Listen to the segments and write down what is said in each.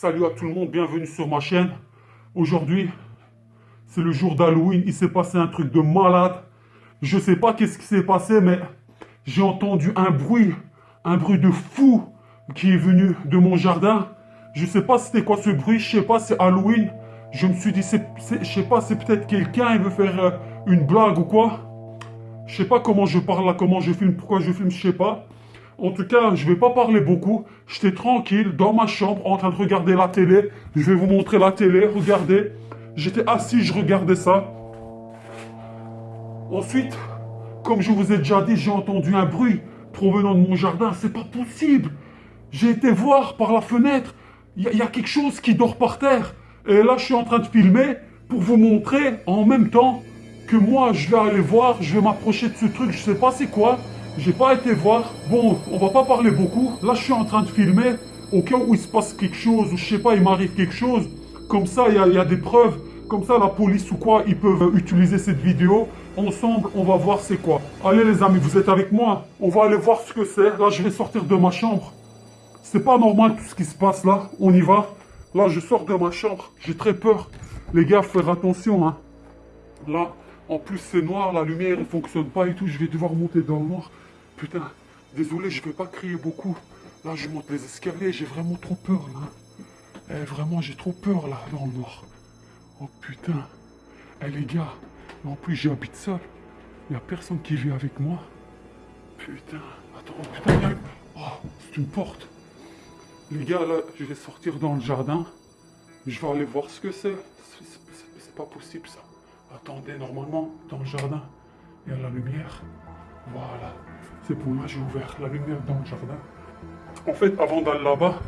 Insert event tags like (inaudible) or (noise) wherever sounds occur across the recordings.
Salut à tout le monde, bienvenue sur ma chaîne. Aujourd'hui, c'est le jour d'Halloween. Il s'est passé un truc de malade. Je sais pas qu'est-ce qui s'est passé, mais j'ai entendu un bruit, un bruit de fou qui est venu de mon jardin. Je sais pas c'était quoi ce bruit, je sais pas, c'est Halloween. Je me suis dit, c'est- je sais pas, c'est peut-être quelqu'un, il veut faire euh, une blague ou quoi. Je sais pas comment je parle là, comment je filme, pourquoi je filme, je sais pas. En tout cas, je vais pas parler beaucoup. J'étais tranquille dans ma chambre en train de regarder la télé. Je vais vous montrer la télé, regardez. J'étais assis, je regardais ça. Ensuite, comme je vous ai déjà dit, j'ai entendu un bruit provenant de mon jardin. C'est pas possible. J'ai été voir par la fenêtre. Il y, a- quelque chose qui dort par terre. Et là, je suis en train de filmer pour vous montrer en même temps que moi, je vais aller voir, je vais m'approcher de ce truc. Je sais pas c'est quoi. J'ai pas été voir. Bon, on va pas parler beaucoup. Là, je suis en train de filmer au cas où il se passe quelque chose ou je sais pas, il m'arrive quelque chose. Comme ça, il y a, des preuves. Comme ça, la police ou quoi, ils peuvent utiliser cette vidéo. Ensemble, on va voir c'est quoi. Allez les amis, vous êtes avec moi On va aller voir ce que c'est. Là, je vais sortir de ma chambre. C'est pas normal tout ce qui se passe là. On y va. Là, je sors de ma chambre. J'ai très peur. Les gars, faire attention. Hein. Là, en plus, c'est noir. La lumière ne fonctionne pas et tout. Je vais devoir monter dans le noir. Putain, désolé, je vais pas crier beaucoup. Là, je monte les escaliers. J'ai vraiment trop peur là. Eh, vraiment, j'ai trop peur là, dans le noir. Oh putain. Eh les gars, en plus j'habite seul. Il a personne qui vit avec moi. Putain, attends, oh, putain, Oh, c'est une porte. Les gars, là, je vais sortir dans le jardin. Je vais aller voir ce que C'est c'est pas possible ça. Attendez, normalement, dans le jardin, il y a la lumière. Voilà. C'est pour moi, j'ai ouvert la lumière dans le jardin. En fait, avant d'aller là-bas,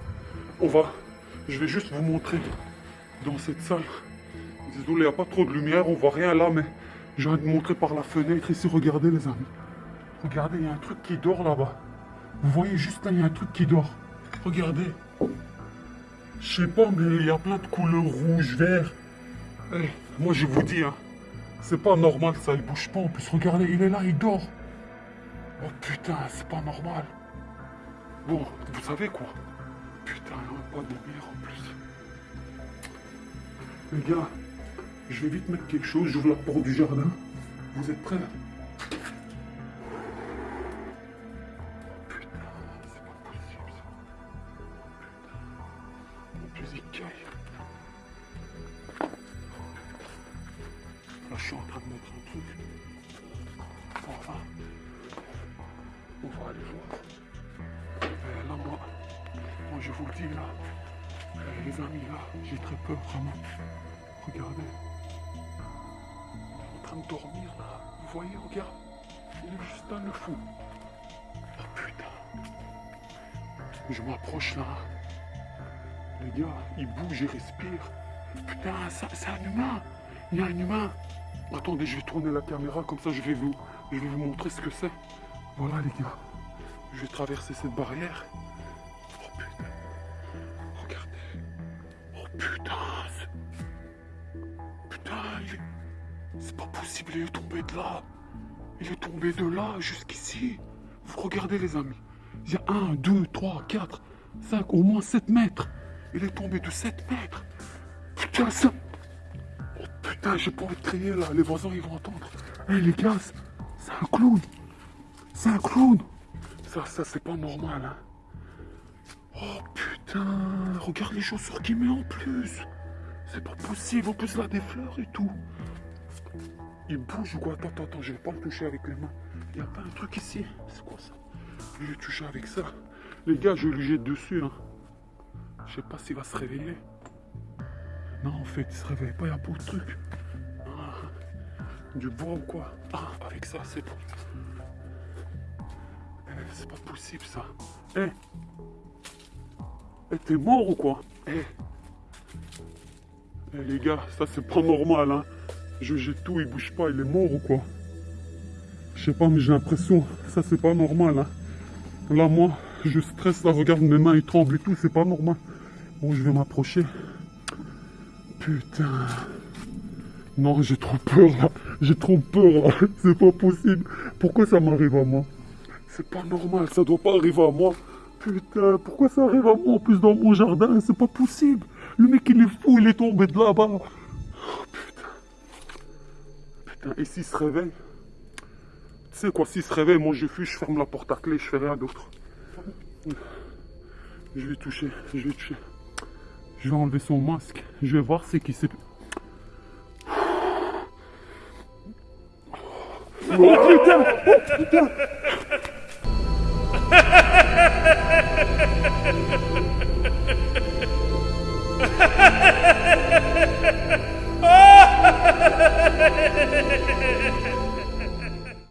on va. Je vais juste vous montrer dans cette salle. Désolé, il n'y a pas trop de lumière, on voit rien là, mais je viens de montrer par la fenêtre ici. Regardez, les amis. Regardez, il y a un truc qui dort là-bas. Vous voyez juste là, il y a un truc qui dort. Regardez. Je sais pas, mais il y a plein de couleurs rouge, vert. Eh, moi, je vous dis, hein, c'est pas normal ça, il bouge pas. En plus, regardez, il est là, il dort. Oh putain, c'est pas normal. Bon, vous savez quoi? Putain, pas de lumière en plus. Les gars, je vais vite mettre quelque chose, j'ouvre la porte du jardin. Vous êtes prêts? Là, je suis en train de mettre un truc. Enfin, on va aller voir. Là, moi, moi, je vous le dis, là, euh, les amis, là, j'ai très peur, vraiment. Regardez. Il est en train de dormir, là. Vous voyez, regarde. Il est juste là, le fou. Oh, putain. Je m'approche, là. Les gars, il bouge, il respire. Putain, c'est un humain. Il y a un humain. Attendez, je vais tourner la caméra, comme ça, je vais vous, je vais vous montrer ce que c'est. Voilà, les gars. Je vais traverser cette barrière. Oh putain. Regardez. Oh putain. Putain. C'est pas possible, il est tombé de là. Il est tombé de là jusqu'ici. Vous regardez les amis. Il y a 1, 2, 3, 4, 5, au moins 7 mètres. Il est tombé de 7 mètres. Putain, ça... Oh putain, j'ai pas envie de crier là. Les voisins, ils vont entendre. Hé les gars, c'est un clown. C'est un clown. Ça, ça, c'est pas normal, hein. Oh putain, regarde les chaussures qu'il met en plus. C'est pas possible, en plus là des fleurs et tout. Il bouge ou quoi? Attends, attends, attends, je vais pas le toucher avec les mains. Y a pas un truc ici? C'est quoi ça? Je vais toucher avec ça. Les gars, je lui jette dessus, hein. Je sais pas s'il va se réveiller. Non, en fait, il se réveille pas, il y a pas de truc. Ah, du bois ou quoi? Ah, avec ça, c'est bon. C'est pas possible ça. Eh Eh, t'es mort ou quoi Eh Eh les gars, ça c'est pas normal hein. Je jette tout, il bouge pas, il est mort ou quoi Je sais pas, mais j'ai l'impression, ça c'est pas normal hein. Là moi, je stresse, là regarde mes mains, ils tremblent et tout, c'est pas normal. Bon, je vais m'approcher. Putain. Non, j'ai trop peur là. J'ai trop peur là. (laughs) C'est pas possible. Pourquoi ça m'arrive à moi C'est pas normal, ça doit pas arriver à moi. Putain, pourquoi ça arrive à moi en plus dans mon jardin? C'est pas possible. Le mec il est fou, il est tombé de là-bas. Oh, putain. Putain, et s'il se réveille? Tu sais quoi, s'il se réveille, moi je fuis, je ferme la porte à clé, je fais rien d'autre. Je vais toucher, je vais toucher. Je vais enlever son masque. Je vais voir c'est qui c'est. Oh putain Oh putain 哈哈哈哈哈！哈哈。